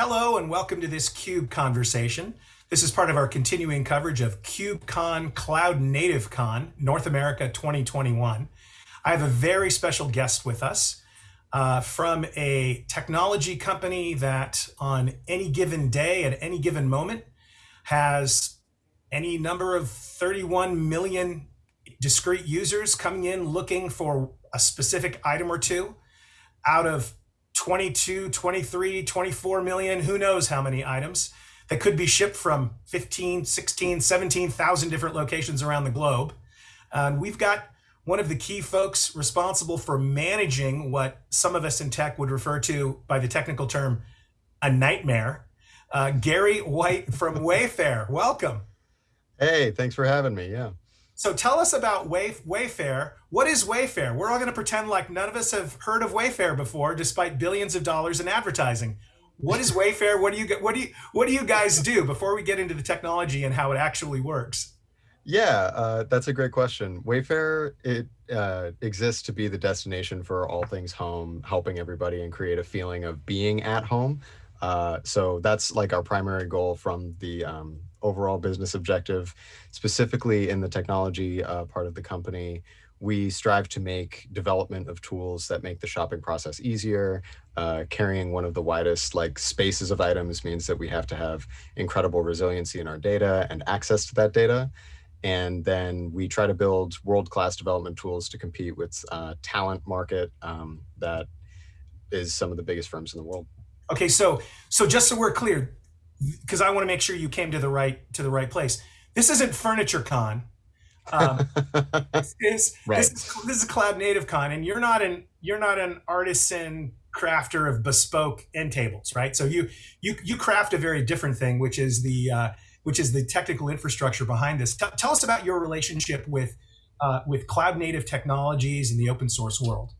Hello and welcome to this CUBE conversation. This is part of our continuing coverage of KubeCon Cloud Native Con North America 2021. I have a very special guest with us uh, from a technology company that on any given day at any given moment has any number of 31 million discrete users coming in looking for a specific item or two out of 22, 23, 24 million, who knows how many items that could be shipped from 15, 16, 17,000 different locations around the globe. And we've got one of the key folks responsible for managing what some of us in tech would refer to by the technical term a nightmare. Uh, Gary White from Wayfair, welcome. Hey, thanks for having me. Yeah. So tell us about Way, Wayfair. What is Wayfair? We're all going to pretend like none of us have heard of Wayfair before, despite billions of dollars in advertising. What is Wayfair? What do you what do you what do you guys do before we get into the technology and how it actually works? Yeah, uh, that's a great question. Wayfair it uh, exists to be the destination for all things home, helping everybody and create a feeling of being at home. Uh, so that's like our primary goal from the um, overall business objective. Specifically in the technology uh, part of the company, we strive to make development of tools that make the shopping process easier. Uh, carrying one of the widest like spaces of items means that we have to have incredible resiliency in our data and access to that data. And then we try to build world-class development tools to compete with uh, talent market um, that is some of the biggest firms in the world. Okay, so so just so we're clear, because I want to make sure you came to the right to the right place. This isn't Furniture Con. Um, this, is, right. this, is, this is Cloud Native Con, and you're not an you're not an artisan crafter of bespoke end tables, right? So you you you craft a very different thing, which is the uh, which is the technical infrastructure behind this. T tell us about your relationship with uh, with cloud native technologies in the open source world.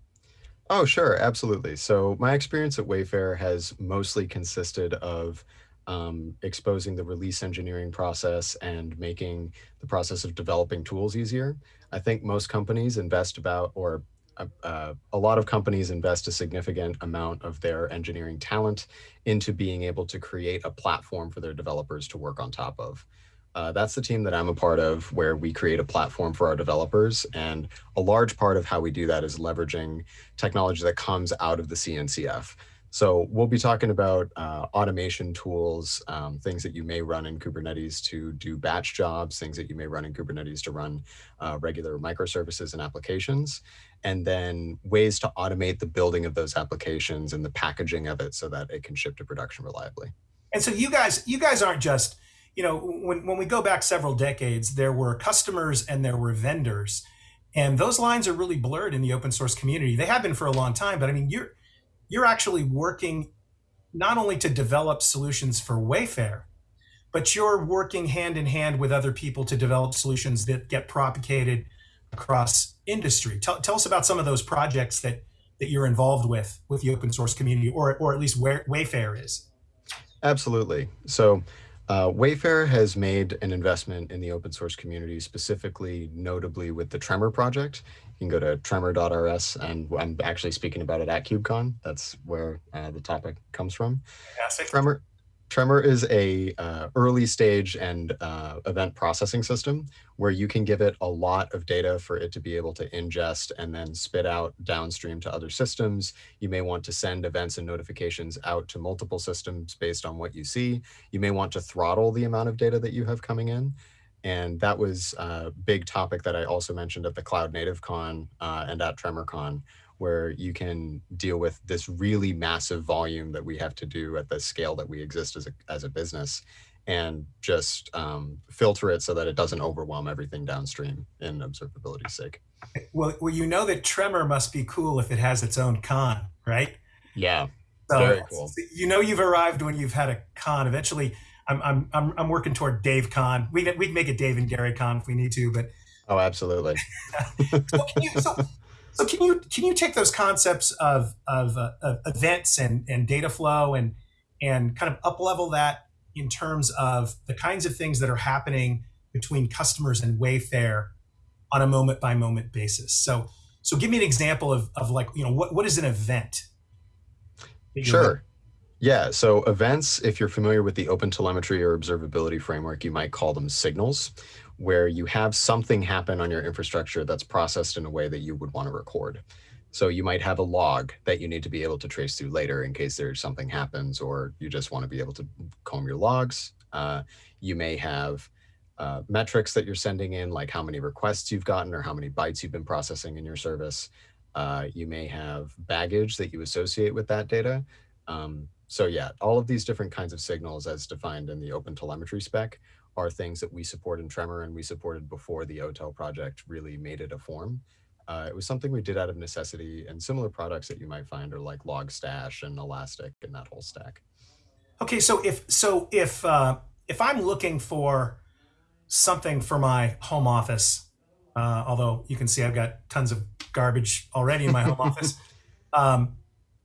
Oh, sure, absolutely. So my experience at Wayfair has mostly consisted of um, exposing the release engineering process and making the process of developing tools easier. I think most companies invest about, or uh, uh, a lot of companies invest a significant amount of their engineering talent into being able to create a platform for their developers to work on top of. Uh, that's the team that I'm a part of where we create a platform for our developers. And a large part of how we do that is leveraging technology that comes out of the CNCF. So we'll be talking about uh, automation tools, um, things that you may run in Kubernetes to do batch jobs, things that you may run in Kubernetes to run uh, regular microservices and applications, and then ways to automate the building of those applications and the packaging of it so that it can ship to production reliably. And so you guys, you guys aren't just, you know, when, when we go back several decades, there were customers and there were vendors. And those lines are really blurred in the open source community. They have been for a long time, but I mean, you're you're actually working not only to develop solutions for Wayfair, but you're working hand in hand with other people to develop solutions that get propagated across industry. Tell, tell us about some of those projects that, that you're involved with with the open source community, or, or at least where Wayfair is. Absolutely. So uh, Wayfair has made an investment in the open source community, specifically notably with the Tremor project. You can go to tremor.rs, and I'm actually speaking about it at KubeCon. That's where uh, the topic comes from. Fantastic. Tremor, Tremor is a uh, early stage and uh, event processing system where you can give it a lot of data for it to be able to ingest and then spit out downstream to other systems. You may want to send events and notifications out to multiple systems based on what you see. You may want to throttle the amount of data that you have coming in. And that was a big topic that I also mentioned at the Cloud Native Con uh, and at TremorCon, where you can deal with this really massive volume that we have to do at the scale that we exist as a, as a business and just um, filter it so that it doesn't overwhelm everything downstream in observability's sake. Well, well, you know that Tremor must be cool if it has its own con, right? Yeah, so, very cool. You know you've arrived when you've had a con. Eventually, I'm I'm I'm, I'm working toward Dave Con. We can, we can make it Dave and Gary Con if we need to, but oh, absolutely. so, can you, so, so can you can you take those concepts of of, uh, of events and and data flow and and kind of up level that in terms of the kinds of things that are happening between customers and Wayfair on a moment by moment basis. So so give me an example of of like you know what what is an event? Sure. Yeah, so events, if you're familiar with the open telemetry or observability framework, you might call them signals, where you have something happen on your infrastructure that's processed in a way that you would want to record. So you might have a log that you need to be able to trace through later in case there's something happens or you just want to be able to comb your logs. Uh, you may have uh, metrics that you're sending in, like how many requests you've gotten or how many bytes you've been processing in your service. Uh, you may have baggage that you associate with that data. Um, so yeah, all of these different kinds of signals as defined in the open telemetry spec are things that we support in Tremor and we supported before the OTel project really made it a form. Uh, it was something we did out of necessity and similar products that you might find are like Logstash and Elastic and that whole stack. Okay, so if so if uh, if I'm looking for something for my home office, uh, although you can see I've got tons of garbage already in my home office. Um,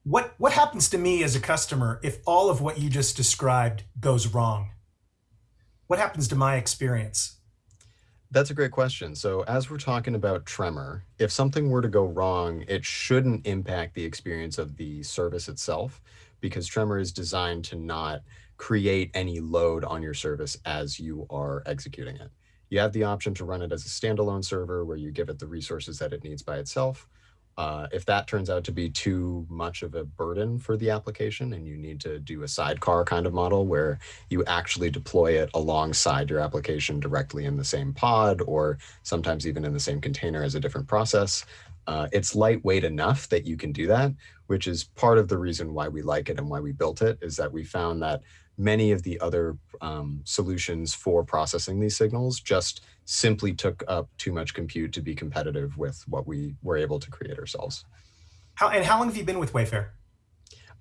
what what happens to me as a customer if all of what you just described goes wrong? What happens to my experience? That's a great question. So as we're talking about tremor, if something were to go wrong, it shouldn't impact the experience of the service itself because tremor is designed to not create any load on your service as you are executing it. You have the option to run it as a standalone server where you give it the resources that it needs by itself, uh, if that turns out to be too much of a burden for the application and you need to do a sidecar kind of model where you actually deploy it alongside your application directly in the same pod or sometimes even in the same container as a different process, uh, it's lightweight enough that you can do that, which is part of the reason why we like it and why we built it is that we found that many of the other um, solutions for processing these signals just simply took up too much compute to be competitive with what we were able to create ourselves. How and how long have you been with Wayfair?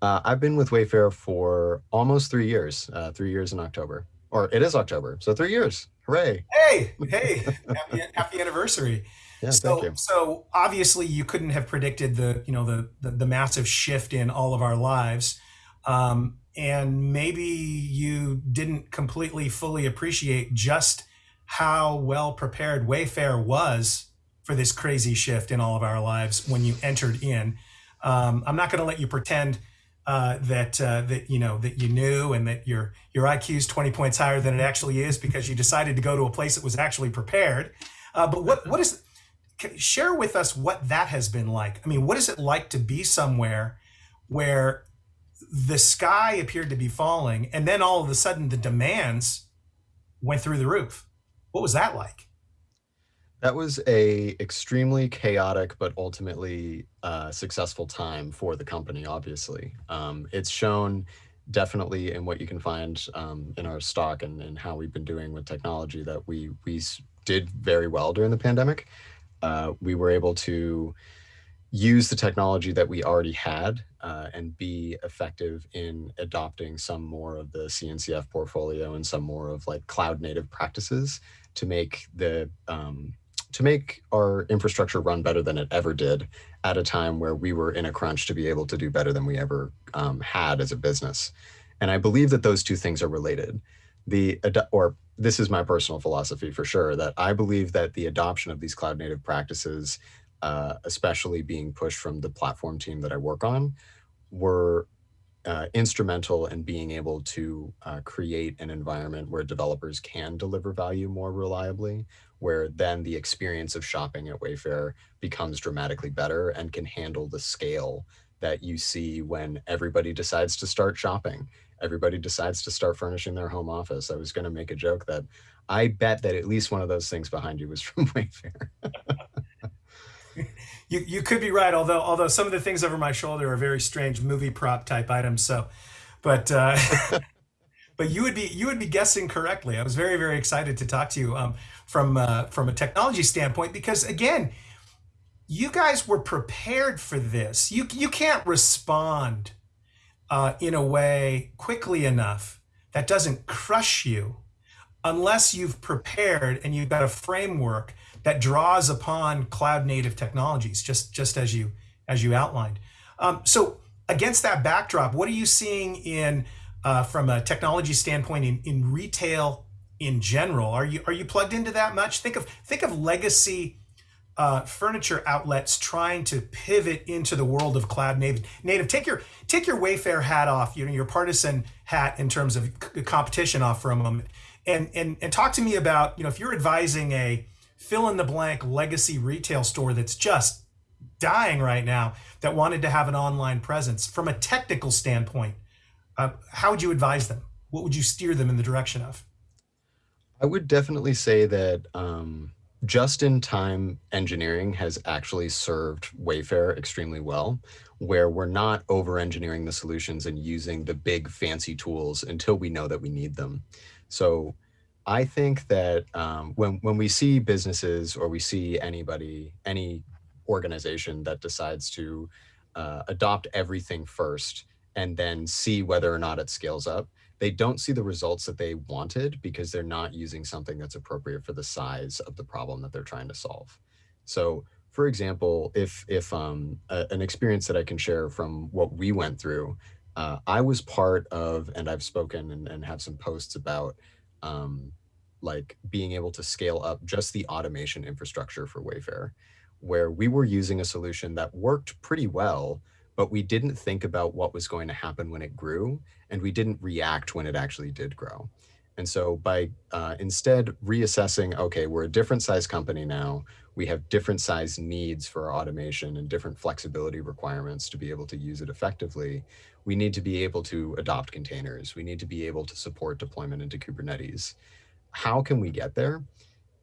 Uh, I've been with Wayfair for almost three years. Uh, three years in October, or it is October, so three years. Hooray! Hey, hey, happy, happy anniversary. Yeah, so, thank you. so obviously you couldn't have predicted the you know the the, the massive shift in all of our lives. Um, and maybe you didn't completely fully appreciate just how well prepared Wayfair was for this crazy shift in all of our lives when you entered in. Um, I'm not going to let you pretend uh, that uh, that you know that you knew and that your your IQ is 20 points higher than it actually is because you decided to go to a place that was actually prepared. Uh, but what what is share with us what that has been like? I mean, what is it like to be somewhere where the sky appeared to be falling, and then all of a sudden the demands went through the roof. What was that like? That was a extremely chaotic but ultimately uh, successful time for the company. Obviously, um, it's shown definitely in what you can find um, in our stock and, and how we've been doing with technology that we we did very well during the pandemic. Uh, we were able to use the technology that we already had uh, and be effective in adopting some more of the CNCF portfolio and some more of like cloud native practices to make the um, to make our infrastructure run better than it ever did at a time where we were in a crunch to be able to do better than we ever um, had as a business. And I believe that those two things are related. The or this is my personal philosophy for sure that I believe that the adoption of these cloud native practices uh, especially being pushed from the platform team that I work on, were uh, instrumental in being able to uh, create an environment where developers can deliver value more reliably, where then the experience of shopping at Wayfair becomes dramatically better and can handle the scale that you see when everybody decides to start shopping. Everybody decides to start furnishing their home office. I was going to make a joke that I bet that at least one of those things behind you was from Wayfair. you you could be right. Although although some of the things over my shoulder are very strange movie prop type items. So, but uh, but you would be you would be guessing correctly. I was very very excited to talk to you um, from uh, from a technology standpoint because again, you guys were prepared for this. You you can't respond uh, in a way quickly enough that doesn't crush you unless you've prepared and you've got a framework that draws upon cloud native technologies, just just as you as you outlined. Um, so against that backdrop, what are you seeing in uh, from a technology standpoint in, in retail in general? Are you are you plugged into that much? Think of think of legacy uh, furniture outlets trying to pivot into the world of cloud native. Native, take your take your Wayfair hat off, you know, your partisan hat in terms of competition off for a moment, and and and talk to me about you know if you're advising a fill in the blank legacy retail store that's just dying right now that wanted to have an online presence from a technical standpoint, uh, how would you advise them? What would you steer them in the direction of? I would definitely say that. Um just-in-time engineering has actually served Wayfair extremely well, where we're not over-engineering the solutions and using the big fancy tools until we know that we need them. So I think that um, when, when we see businesses or we see anybody, any organization that decides to uh, adopt everything first and then see whether or not it scales up, they don't see the results that they wanted because they're not using something that's appropriate for the size of the problem that they're trying to solve. So for example, if, if um, a, an experience that I can share from what we went through, uh, I was part of, and I've spoken and, and have some posts about um, like being able to scale up just the automation infrastructure for Wayfair, where we were using a solution that worked pretty well, but we didn't think about what was going to happen when it grew, and we didn't react when it actually did grow. And so by uh, instead reassessing, okay, we're a different size company now, we have different size needs for automation and different flexibility requirements to be able to use it effectively, we need to be able to adopt containers. We need to be able to support deployment into Kubernetes. How can we get there?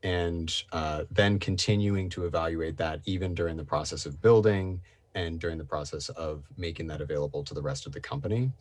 And uh, then continuing to evaluate that even during the process of building and during the process of making that available to the rest of the company.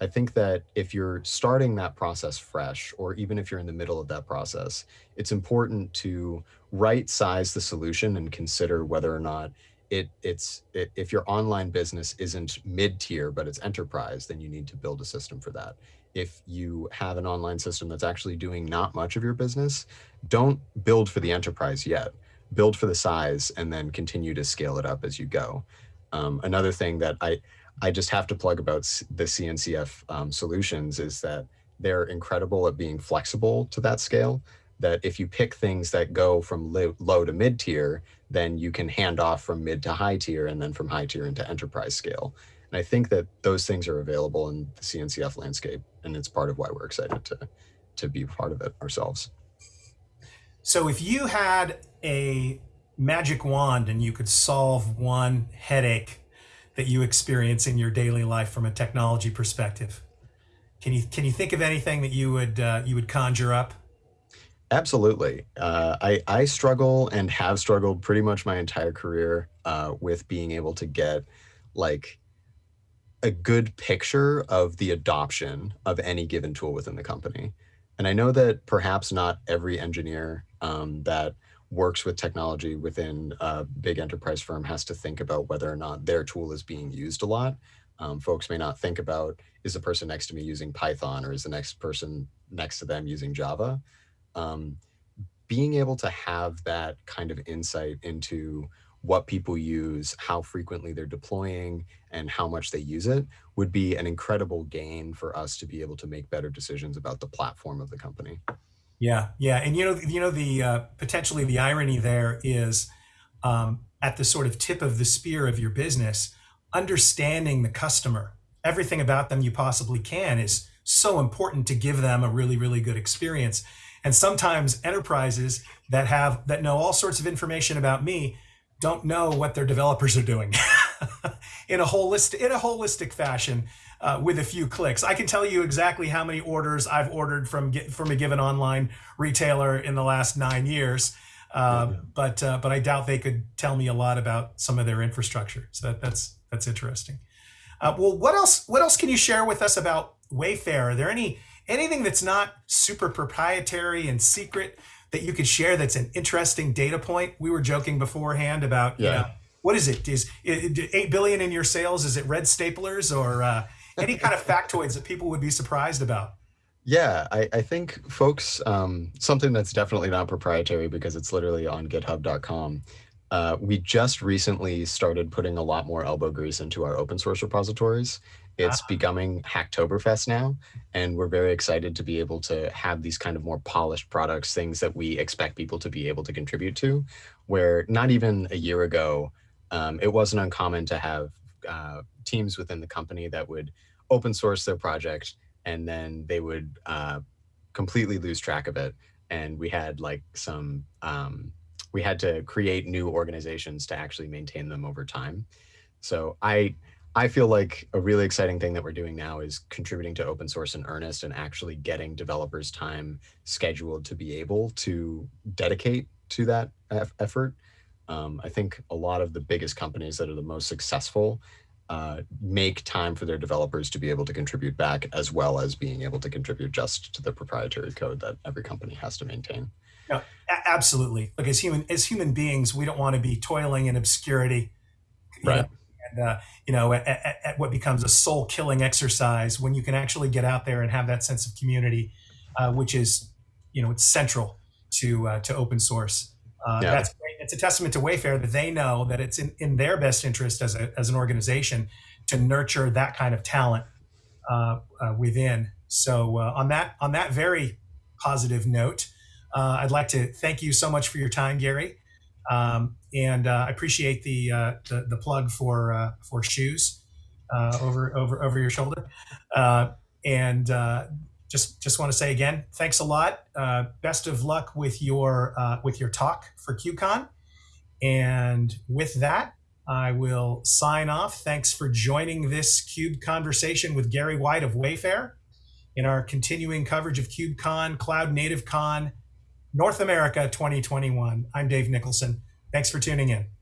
I think that if you're starting that process fresh, or even if you're in the middle of that process, it's important to right size the solution and consider whether or not it it's it, if your online business isn't mid-tier but it's enterprise then you need to build a system for that. If you have an online system that's actually doing not much of your business don't build for the enterprise yet. Build for the size and then continue to scale it up as you go. Um, another thing that I, I just have to plug about the CNCF um, solutions is that they're incredible at being flexible to that scale. That if you pick things that go from low to mid tier, then you can hand off from mid to high tier and then from high tier into enterprise scale. And I think that those things are available in the CNCF landscape, and it's part of why we're excited to to be part of it ourselves. So if you had a magic wand and you could solve one headache that you experience in your daily life from a technology perspective. Can you can you think of anything that you would uh, you would conjure up? Absolutely. Uh, I I struggle and have struggled pretty much my entire career uh, with being able to get like a good picture of the adoption of any given tool within the company. And I know that perhaps not every engineer um, that works with technology within a big enterprise firm has to think about whether or not their tool is being used a lot. Um, folks may not think about, is the person next to me using Python or is the next person next to them using Java? Um, being able to have that kind of insight into what people use, how frequently they're deploying, and how much they use it would be an incredible gain for us to be able to make better decisions about the platform of the company. Yeah, yeah, and you know, you know, the uh, potentially the irony there is um, at the sort of tip of the spear of your business, understanding the customer, everything about them you possibly can is so important to give them a really, really good experience. And sometimes enterprises that have that know all sorts of information about me don't know what their developers are doing in a holistic in a holistic fashion uh, with a few clicks. I can tell you exactly how many orders I've ordered from from a given online retailer in the last nine years. Uh, yeah. But uh, but I doubt they could tell me a lot about some of their infrastructure. So that, that's that's interesting. Uh, well, what else what else can you share with us about Wayfair? Are there any anything that's not super proprietary and secret that you could share that's an interesting data point? We were joking beforehand about yeah. you know what is it? Is it, eight billion in your sales? Is it red staplers or uh, any kind of factoids that people would be surprised about? Yeah, I, I think folks, um, something that's definitely not proprietary because it's literally on github.com. Uh, we just recently started putting a lot more elbow grease into our open source repositories. It's Ah, becoming Hacktoberfest now, and we're very excited to be able to have these kind of more polished products, things that we expect people to be able to contribute to, where not even a year ago, um, it wasn't uncommon to have uh, teams within the company that would open source their project and then they would uh, completely lose track of it. And we had like some, um, we had to create new organizations to actually maintain them over time. So I, I feel like a really exciting thing that we're doing now is contributing to open source in earnest and actually getting developers time scheduled to be able to dedicate to that eff- effort. Um, I think a lot of the biggest companies that are the most successful uh, make time for their developers to be able to contribute back as well as being able to contribute just to the proprietary code that every company has to maintain. no, absolutely. Look, as human as human beings, we don't want to be toiling in obscurity, you know, Right. And uh, you know, at, at, at what becomes a soul-killing exercise when you can actually get out there and have that sense of community, uh, which is, you know, it's central to uh, to open source. Uh, Yeah. that's great. It's a testament to Wayfair that they know that it's in, in their best interest as a as an organization to nurture that kind of talent uh, uh, within. So uh, on that on that very positive note, uh, I'd like to thank you so much for your time, Gary, um, and uh, I appreciate the, uh, the the plug for uh, for shoes over over over your shoulder, and just just want to say again, thanks a lot. Best of luck with your with your talk for KubeCon, and with that. I will sign off. Thanks for joining this Cube conversation with Gary White of Wayfair in our continuing coverage of KubeCon, Cloud Native Con, North America 2021. I'm Dave Nicholson. Thanks for tuning in.